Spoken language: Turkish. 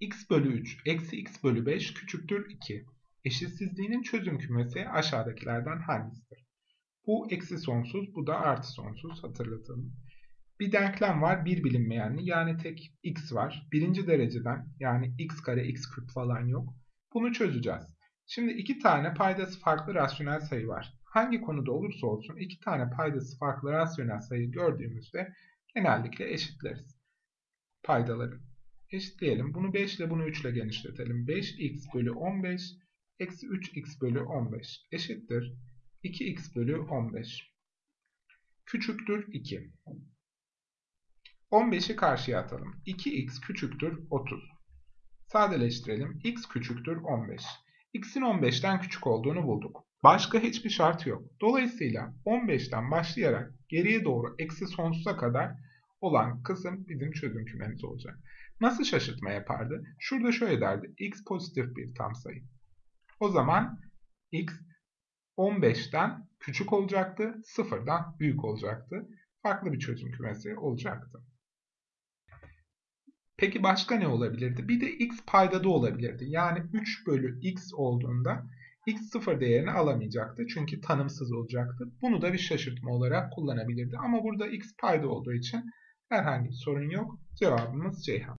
x bölü 3 eksi x bölü 5 küçüktür 2. Eşitsizliğinin çözüm kümesi aşağıdakilerden hangisidir? Bu eksi sonsuz, bu da artı sonsuz hatırlatalım. Bir denklem var, bir bilinmeyenli yani tek x var. Birinci dereceden yani x kare x küp falan yok. Bunu çözeceğiz. Şimdi iki tane paydası farklı rasyonel sayı var. Hangi konuda olursa olsun iki tane paydası farklı rasyonel sayı gördüğümüzde genellikle eşitleriz paydaları. Eşitleyelim. Bunu 5 ile bunu 3 ile genişletelim. 5x bölü 15 eksi 3x bölü 15 eşittir. 2x bölü 15. Küçüktür 2. 15'i karşıya atalım. 2x küçüktür 30. Sadeleştirelim. x küçüktür 15. x'in 15'ten küçük olduğunu bulduk. Başka hiçbir şart yok. Dolayısıyla 15'ten başlayarak geriye doğru eksi sonsuza kadar olan kısım bizim çözüm kümemiz olacak. Nasıl şaşırtma yapardı? Şurada şöyle derdi. x pozitif bir tam sayı. O zaman x 15'ten küçük olacaktı, 0'dan büyük olacaktı. Farklı bir çözüm kümesi olacaktı. Peki başka ne olabilirdi? Bir de x paydada olabilirdi. Yani 3 bölü x olduğunda x sıfır değerini alamayacaktı. Çünkü tanımsız olacaktı. Bunu da bir şaşırtma olarak kullanabilirdi. Ama burada x payda olduğu için herhangi bir sorun yok. Cevabımız Ceyhan.